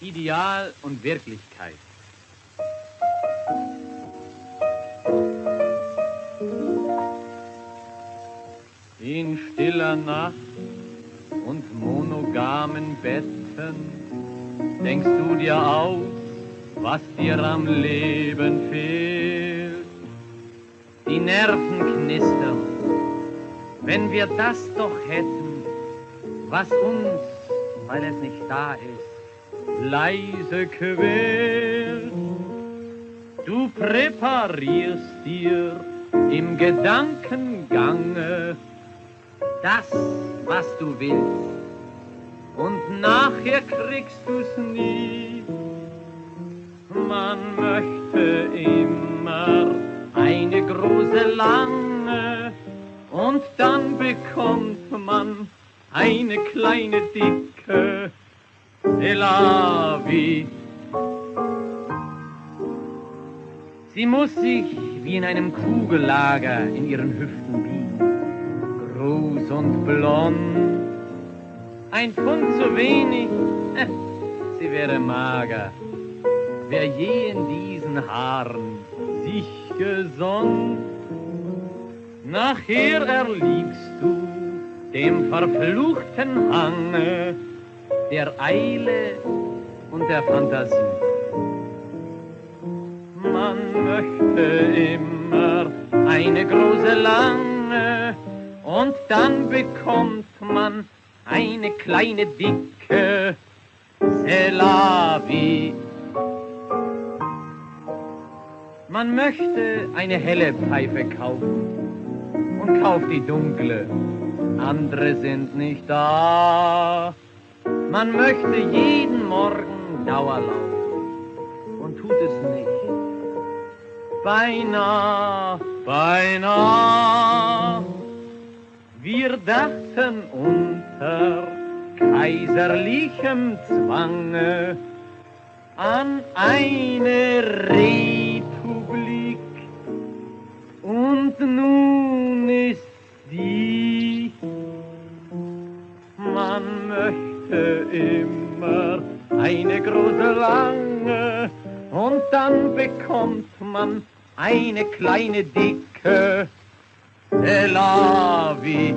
Ideal und Wirklichkeit. In stiller Nacht und monogamen Betten denkst du dir aus, was dir am Leben fehlt. Die Nerven knistern, wenn wir das doch hätten, was uns, weil es nicht da ist, leise quält. Du präparierst dir im Gedankengange das, was du willst, und nachher kriegst du's nie. Man möchte immer eine große lange und dann bekommt man eine kleine dicke Elavi. Sie muss sich wie in einem Kugellager in ihren Hüften biegen, groß und blond. Ein Pfund zu wenig, äh, sie wäre mager. Wer je in diesen Haaren sich gesonnt, nachher erliegst du dem verfluchten Hange der Eile und der Fantasie. Man möchte immer eine große lange und dann bekommt man eine kleine dicke Selavi. Man möchte eine helle Pfeife kaufen und kauft die dunkle. Andere sind nicht da. Man möchte jeden Morgen Dauerlauf und tut es nicht. Beinahe, beinahe. Wir dachten unter kaiserlichem Zwange an eine Republik möchte immer. Eine große lange. Und dann bekommt man eine kleine dicke. Tel Aviv.